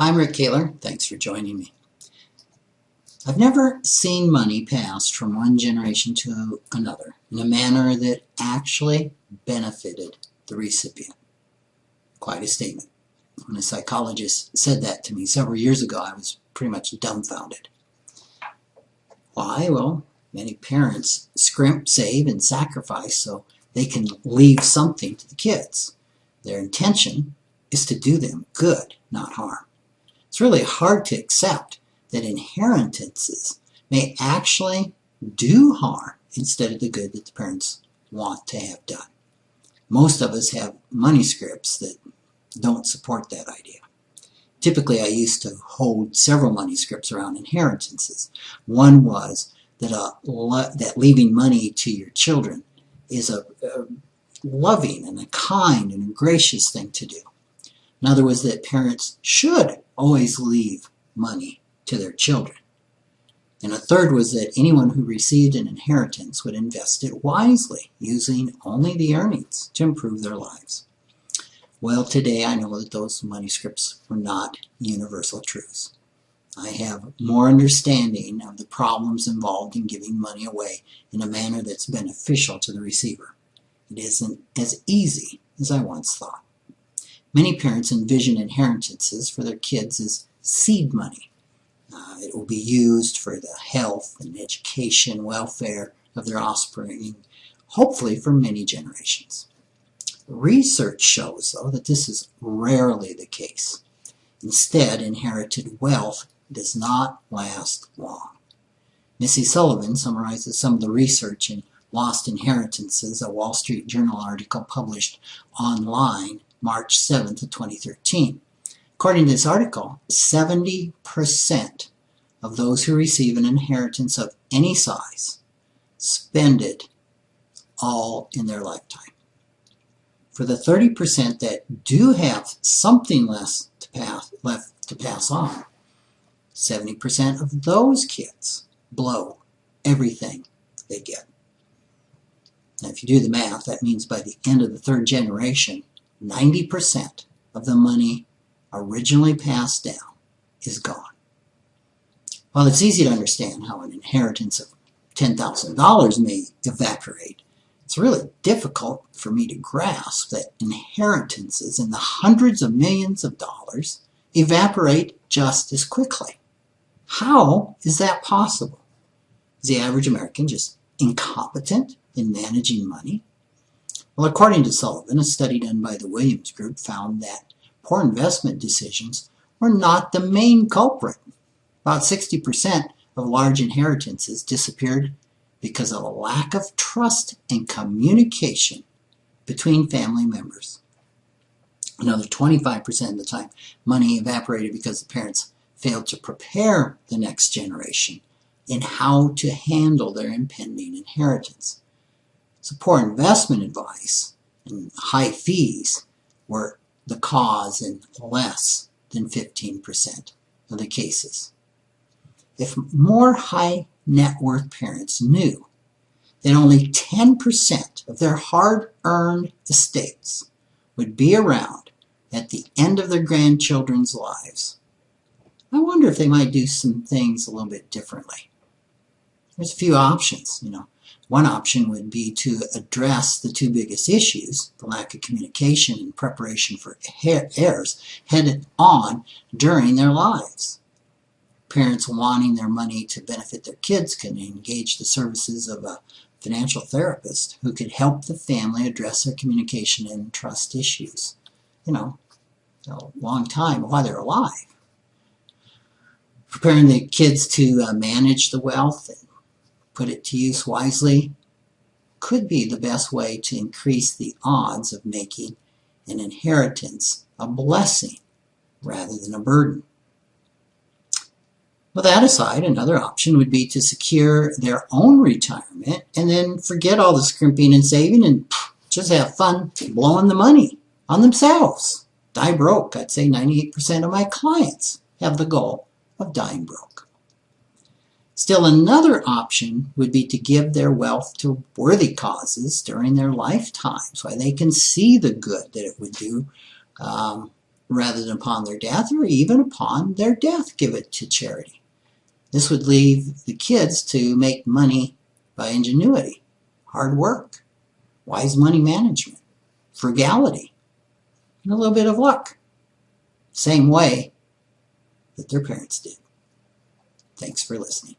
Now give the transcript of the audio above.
I'm Rick Kahler. Thanks for joining me. I've never seen money passed from one generation to another in a manner that actually benefited the recipient. Quite a statement. When a psychologist said that to me several years ago, I was pretty much dumbfounded. Why? Well, many parents scrimp, save, and sacrifice so they can leave something to the kids. Their intention is to do them good, not harm. It's really hard to accept that inheritances may actually do harm instead of the good that the parents want to have done. Most of us have money scripts that don't support that idea. Typically, I used to hold several money scripts around inheritances. One was that, uh, that leaving money to your children is a, a loving and a kind and a gracious thing to do. Another was that parents should always leave money to their children. And a third was that anyone who received an inheritance would invest it wisely, using only the earnings to improve their lives. Well, today I know that those money scripts were not universal truths. I have more understanding of the problems involved in giving money away in a manner that's beneficial to the receiver. It isn't as easy as I once thought. Many parents envision inheritances for their kids as seed money. Uh, it will be used for the health and education, welfare of their offspring, hopefully for many generations. Research shows, though, that this is rarely the case. Instead, inherited wealth does not last long. Missy Sullivan summarizes some of the research in Lost Inheritances, a Wall Street Journal article published online March 7th of 2013. According to this article, 70% of those who receive an inheritance of any size spend it all in their lifetime. For the 30% that do have something less to pass, left to pass on, 70% of those kids blow everything they get. Now, if you do the math, that means by the end of the third generation, 90% of the money originally passed down is gone. While it's easy to understand how an inheritance of $10,000 may evaporate, it's really difficult for me to grasp that inheritances in the hundreds of millions of dollars evaporate just as quickly. How is that possible? Is the average American just incompetent in managing money? Well, according to Sullivan, a study done by the Williams Group found that poor investment decisions were not the main culprit. About 60% of large inheritances disappeared because of a lack of trust and communication between family members. Another 25% of the time, money evaporated because the parents failed to prepare the next generation in how to handle their impending inheritance. So poor investment advice and high fees were the cause in less than 15% of the cases. If more high net worth parents knew that only 10% of their hard-earned estates would be around at the end of their grandchildren's lives, I wonder if they might do some things a little bit differently. There's a few options, you know. One option would be to address the two biggest issues, the lack of communication and preparation for heirs, headed on during their lives. Parents wanting their money to benefit their kids can engage the services of a financial therapist who could help the family address their communication and trust issues. You know, a long time while they're alive. Preparing the kids to uh, manage the wealth put it to use wisely could be the best way to increase the odds of making an inheritance a blessing rather than a burden. With that aside, another option would be to secure their own retirement and then forget all the scrimping and saving and just have fun blowing the money on themselves. Die broke. I'd say 98% of my clients have the goal of dying broke. Still, another option would be to give their wealth to worthy causes during their lifetime so they can see the good that it would do um, rather than upon their death, or even upon their death give it to charity. This would leave the kids to make money by ingenuity, hard work, wise money management, frugality, and a little bit of luck. Same way that their parents did. Thanks for listening.